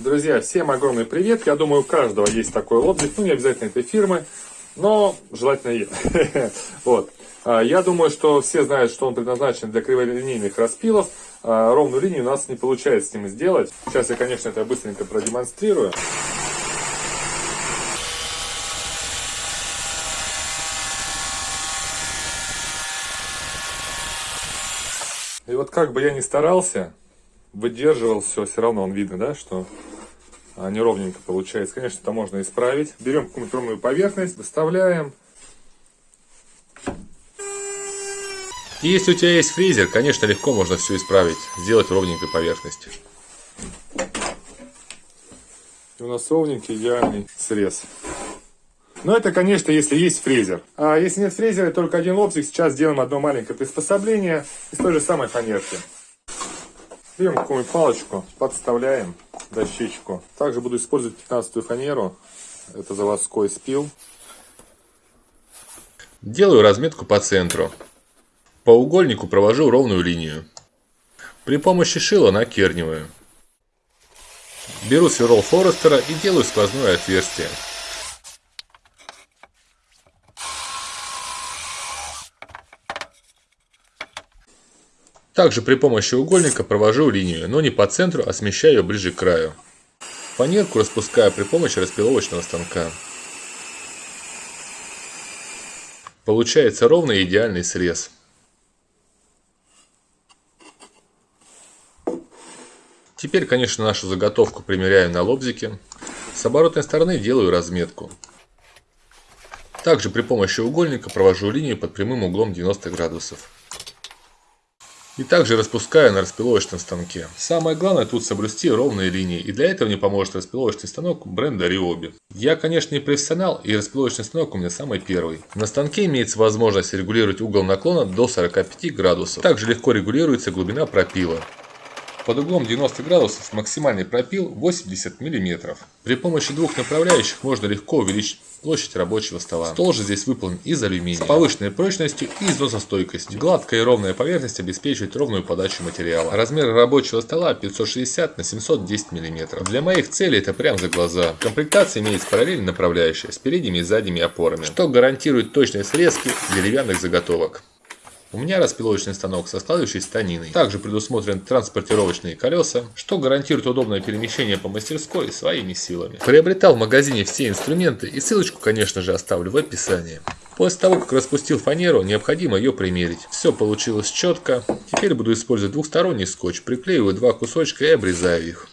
Друзья, всем огромный привет. Я думаю, у каждого есть такой лобзик. Ну, не обязательно этой фирмы, но желательно есть. Вот. А, я думаю, что все знают, что он предназначен для криволинейных распилов. А, ровную линию у нас не получается с ним сделать. Сейчас я, конечно, это быстренько продемонстрирую. И вот как бы я ни старался, выдерживал все, все равно он видно, да, что неровненько получается. Конечно, это можно исправить. Берем ровную поверхность, выставляем. Если у тебя есть фрезер, конечно, легко можно все исправить, сделать ровненькой поверхность. И у нас ровненький идеальный срез. Но это, конечно, если есть фрезер. А если нет фрезера, только один лобзик, сейчас сделаем одно маленькое приспособление из той же самой фанерки. Берем какую-нибудь палочку, подставляем дощечку. Также буду использовать 15-ю фанеру. Это заводской спил. Делаю разметку по центру. По угольнику провожу ровную линию. При помощи шила накерниваю. Беру сверло Форестера и делаю сквозное отверстие. Также при помощи угольника провожу линию, но не по центру, а смещаю ее ближе к краю. Фанерку распускаю при помощи распиловочного станка. Получается ровный идеальный срез. Теперь, конечно, нашу заготовку примеряю на лобзике. С оборотной стороны делаю разметку. Также при помощи угольника провожу линию под прямым углом 90 градусов. И также распускаю на распиловочном станке. Самое главное тут соблюсти ровные линии, и для этого мне поможет распиловочный станок бренда Ryobi. Я, конечно, не профессионал, и распиловочный станок у меня самый первый. На станке имеется возможность регулировать угол наклона до 45 градусов. Также легко регулируется глубина пропила. Под углом 90 градусов максимальный пропил 80 мм. При помощи двух направляющих можно легко увеличить площадь рабочего стола. Стол же здесь выполнен из алюминия, с повышенной прочностью и износостойкостью. Гладкая и ровная поверхность обеспечивает ровную подачу материала. Размер рабочего стола 560 на 710 мм. Для моих целей это прям за глаза. В комплектации имеется параллельно направляющая с передними и задними опорами, что гарантирует точные срезки деревянных заготовок. У меня распиловочный станок со складывающейся станиной. Также предусмотрены транспортировочные колеса, что гарантирует удобное перемещение по мастерской своими силами. Приобретал в магазине все инструменты и ссылочку, конечно же, оставлю в описании. После того, как распустил фанеру, необходимо ее примерить. Все получилось четко. Теперь буду использовать двухсторонний скотч. Приклеиваю два кусочка и обрезаю их.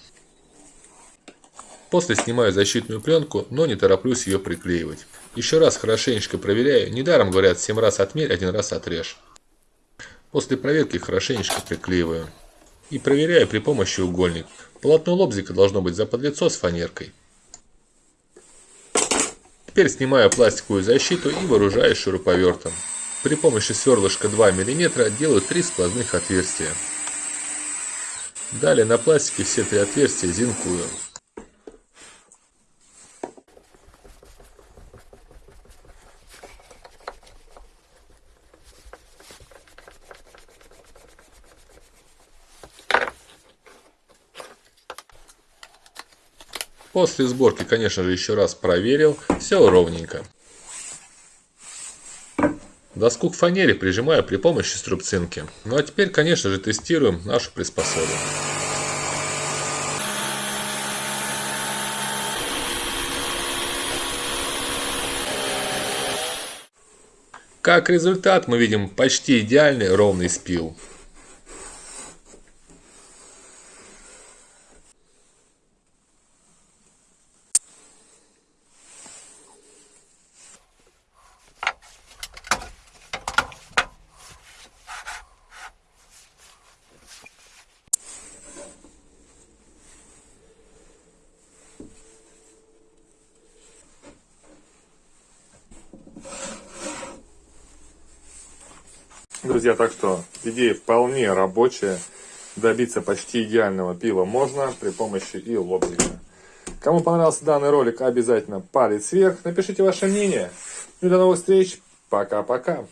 После снимаю защитную пленку, но не тороплюсь ее приклеивать. Еще раз хорошенечко проверяю. Недаром говорят 7 раз отмерь, один раз отрежь. После проверки хорошенечко приклеиваю. И проверяю при помощи угольник. Полотно лобзика должно быть заподлицо с фанеркой. Теперь снимаю пластиковую защиту и вооружаюсь шуруповертом. При помощи сверлышка 2 мм делаю 3 сквозных отверстия. Далее на пластике все три отверстия зинкую. После сборки, конечно же, еще раз проверил. Все ровненько. Доску к фанере прижимаю при помощи струбцинки. Ну а теперь, конечно же, тестируем нашу приспособу. Как результат мы видим почти идеальный ровный спил. Друзья, так что идея вполне рабочая. Добиться почти идеального пива можно при помощи и лобзика. Кому понравился данный ролик, обязательно палец вверх. Напишите ваше мнение. Ну и до новых встреч. Пока-пока.